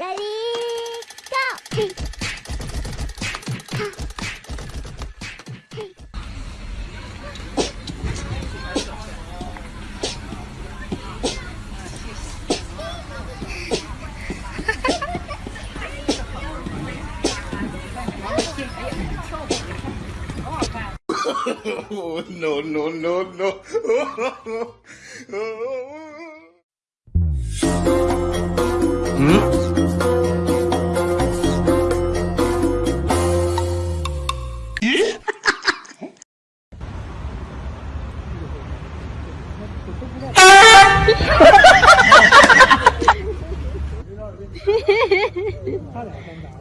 Ready, go! oh, no, no, no, no. hmm? 哈哈哈哈哈哈哈哈哈哈哈哈哈